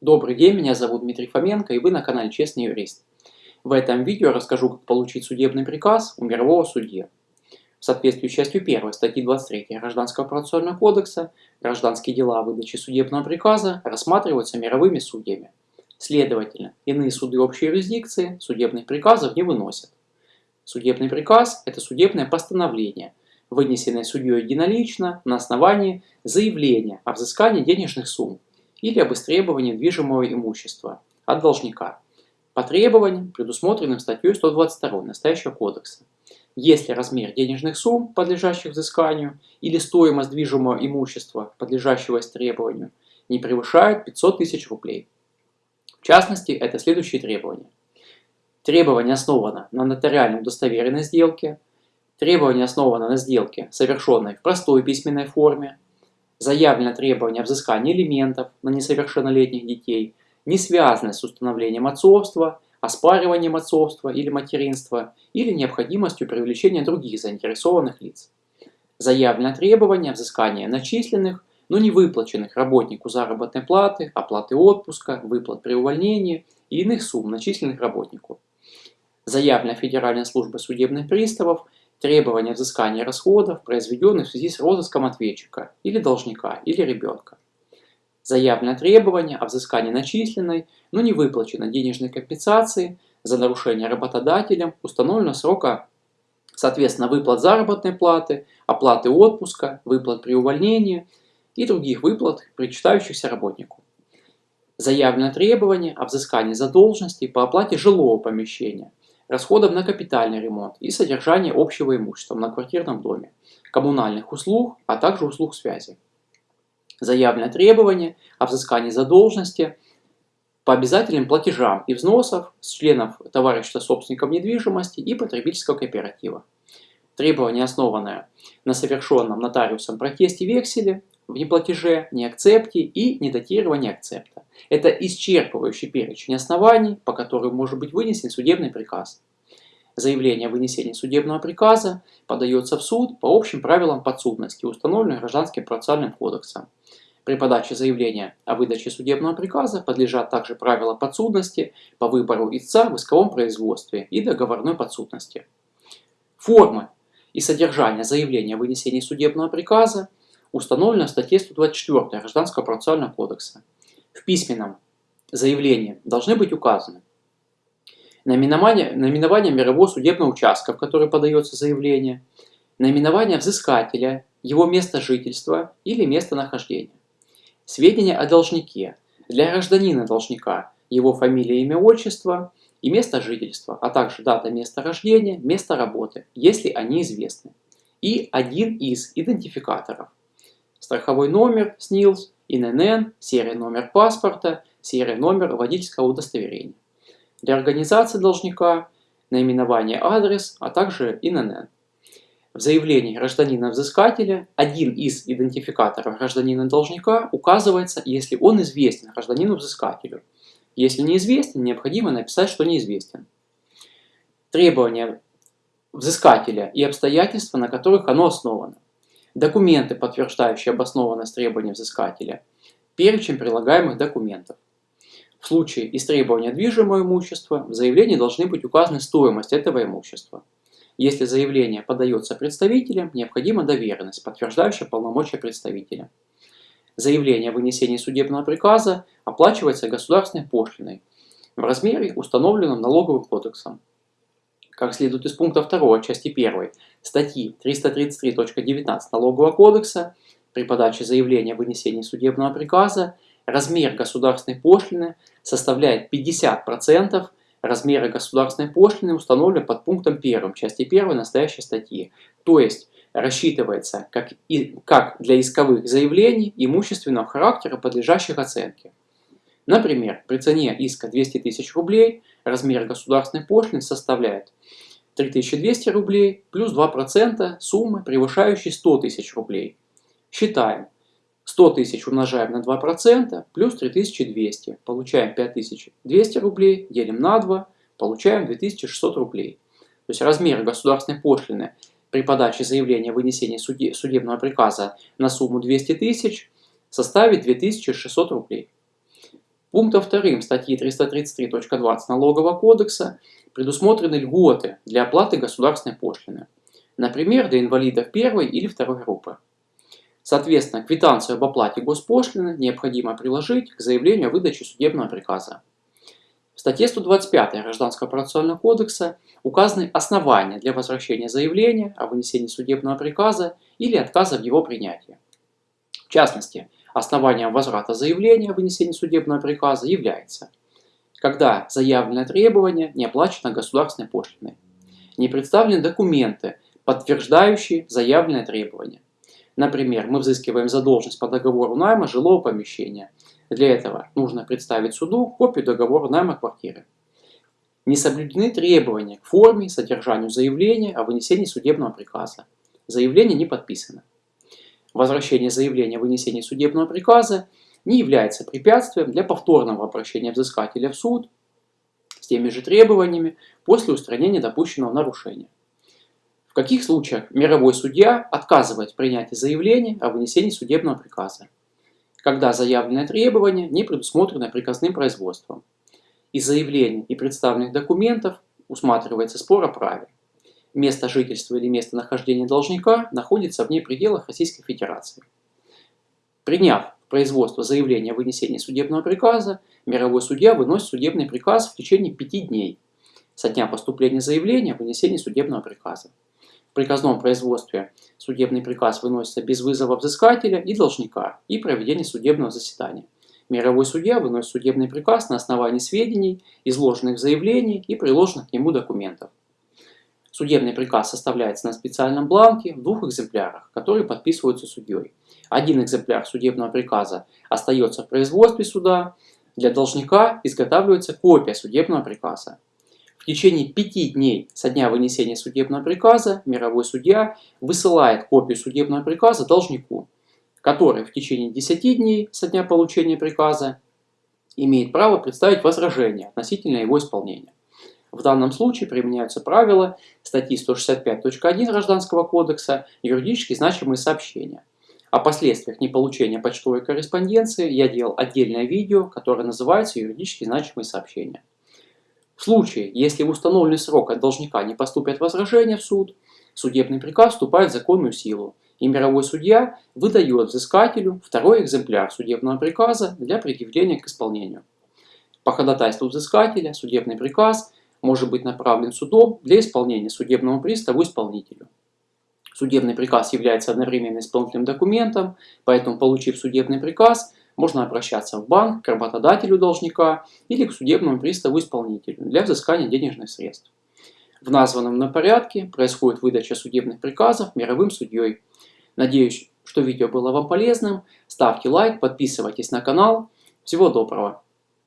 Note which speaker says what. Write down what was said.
Speaker 1: Добрый день, меня зовут Дмитрий Фоменко и вы на канале Честный юрист. В этом видео расскажу, как получить судебный приказ у мирового судьи. В соответствии с частью 1 статьи 23 Гражданского процессуального кодекса гражданские дела о выдаче судебного приказа рассматриваются мировыми судьями. Следовательно, иные суды общей юрисдикции судебных приказов не выносят. Судебный приказ – это судебное постановление, вынесенное судьей единолично на основании заявления о взыскании денежных сумм или об истребовании движимого имущества от должника по требованиям, предусмотренным статьей 122 настоящего кодекса. Если размер денежных сумм, подлежащих взысканию, или стоимость движимого имущества, подлежащего истребованию, не превышает 500 тысяч рублей. В частности, это следующие требования. Требование основано на нотариально удостоверенной сделке. Требование основано на сделке, совершенной в простой письменной форме, заявлено требование взыскания элементов на несовершеннолетних детей, не связанное с установлением отцовства, оспариванием отцовства или материнства или необходимостью привлечения других заинтересованных лиц. Заявлено требование взыскания начисленных, но не выплаченных работнику заработной платы, оплаты отпуска, выплат при увольнении и иных сумм, начисленных работнику. Заявлено Федеральной службой судебных приставов требования взыскания расходов, произведенных в связи с розыском ответчика или должника или ребенка. Заявлено требование о взыскании начисленной, но не выплаченной денежной компенсации за нарушение работодателем установленного срока, соответственно, выплат заработной платы, оплаты отпуска, выплат при увольнении и других выплат, причитающихся работнику. Заявлено требование о взыскании задолженности по оплате жилого помещения, расходов на капитальный ремонт и содержание общего имущества на квартирном доме, коммунальных услуг, а также услуг связи. Заявленное требование о взыскании задолженности по обязательным платежам и взносов с членов товарищества собственников недвижимости и потребительского кооператива. Требование, основанное на совершенном нотариусом протесте векселе в неплатеже, неакцепте и недатировании акцепта. Это исчерпывающий перечень оснований, по которым может быть вынесен судебный приказ. Заявление о вынесении судебного приказа подается в суд по общим правилам подсудности, установленным Гражданским процессуальным кодексом. При подаче заявления о выдаче судебного приказа подлежат также правила подсудности по выбору истца в исковом производстве и договорной подсудности. Формы и содержание заявления о вынесении судебного приказа установлено в статье 124 Гражданского процессуального кодекса. В письменном заявлении должны быть указаны наименование, наименование мирового судебного участка, в который подается заявление, наименование взыскателя, его место жительства или местонахождения, сведения о должнике, для гражданина должника, его фамилия, имя, отчество и место жительства, а также дата места рождения, место работы, если они известны, и один из идентификаторов страховой номер СНИЛС, ИНН, серия номер паспорта, серия номер водительского удостоверения. Для организации должника наименование, адрес, а также ИНН. В заявлении гражданина-взыскателя один из идентификаторов гражданина-должника указывается, если он известен гражданину-взыскателю. Если неизвестен, необходимо написать, что неизвестен. Требования взыскателя и обстоятельства, на которых оно основано документы, подтверждающие обоснованность требований взыскателя, перечень прилагаемых документов. В случае истребования движимого имущества в заявлении должны быть указаны стоимость этого имущества. Если заявление подается представителем, необходима доверенность, подтверждающая полномочия представителя. Заявление о вынесении судебного приказа оплачивается государственной пошлиной в размере, установленном налоговым кодексом как следует из пункта 2 части 1 статьи 333.19 Налогового кодекса, при подаче заявления о вынесении судебного приказа размер государственной пошлины составляет 50% размера государственной пошлины, установленной под пунктом 1 части 1 настоящей статьи. То есть рассчитывается как, и, как для исковых заявлений имущественного характера, подлежащих оценке. Например, при цене иска 200 тысяч рублей размер государственной пошлины составляет 3200 рублей плюс 2% суммы, превышающей 100 тысяч рублей. Считаем. 100 тысяч умножаем на 2% плюс 3200. Получаем 5200 рублей, делим на 2, получаем 2600 рублей. То есть размер государственной пошлины при подаче заявления о вынесении судебного приказа на сумму 200 тысяч составит 2600 рублей. Пунктом 2 статьи 333.20 Налогового кодекса предусмотрены льготы для оплаты государственной пошлины, например, для инвалидов первой или второй группы. Соответственно, квитанцию об оплате госпошлины необходимо приложить к заявлению о выдаче судебного приказа. В статье 125 Гражданского процессуального кодекса указаны основания для возвращения заявления о вынесении судебного приказа или отказа в его принятии. В частности, основанием возврата заявления о вынесении судебного приказа является, когда заявленное требование не оплачено государственной пошлиной, не представлены документы, подтверждающие заявленное требование. Например, мы взыскиваем задолженность по договору найма жилого помещения – для этого нужно представить суду копию договора найма квартиры. Не соблюдены требования к форме и содержанию заявления о вынесении судебного приказа. Заявление не подписано. Возвращение заявления о вынесении судебного приказа не является препятствием для повторного обращения взыскателя в суд с теми же требованиями после устранения допущенного нарушения. В каких случаях мировой судья отказывает в принятии заявления о вынесении судебного приказа? когда заявленное требование не предусмотрено приказным производством. Из заявлений и представленных документов усматривается спор о праве. Место жительства или место нахождения должника находится вне пределах Российской Федерации. Приняв производство заявления о вынесении судебного приказа, мировой судья выносит судебный приказ в течение пяти дней со дня поступления заявления о вынесении судебного приказа приказном производстве судебный приказ выносится без вызова взыскателя и должника и проведения судебного заседания. Мировой судья выносит судебный приказ на основании сведений, изложенных в заявлении и приложенных к нему документов. Судебный приказ составляется на специальном бланке в двух экземплярах, которые подписываются судьей. Один экземпляр судебного приказа остается в производстве суда, для должника изготавливается копия судебного приказа течение пяти дней со дня вынесения судебного приказа мировой судья высылает копию судебного приказа должнику, который в течение 10 дней со дня получения приказа имеет право представить возражение относительно его исполнения. В данном случае применяются правила статьи 165.1 Гражданского кодекса «Юридически значимые сообщения». О последствиях неполучения почтовой корреспонденции я делал отдельное видео, которое называется «Юридически значимые сообщения». В случае, если в установленный срок от должника не поступят возражения в суд, судебный приказ вступает в законную силу, и мировой судья выдает взыскателю второй экземпляр судебного приказа для предъявления к исполнению. По ходатайству взыскателя судебный приказ может быть направлен судом для исполнения судебному приставу исполнителю. Судебный приказ является одновременно исполнительным документом, поэтому, получив судебный приказ, можно обращаться в банк, к работодателю должника или к судебному приставу-исполнителю для взыскания денежных средств. В названном на порядке происходит выдача судебных приказов мировым судьей. Надеюсь, что видео было вам полезным. Ставьте лайк, подписывайтесь на канал. Всего доброго!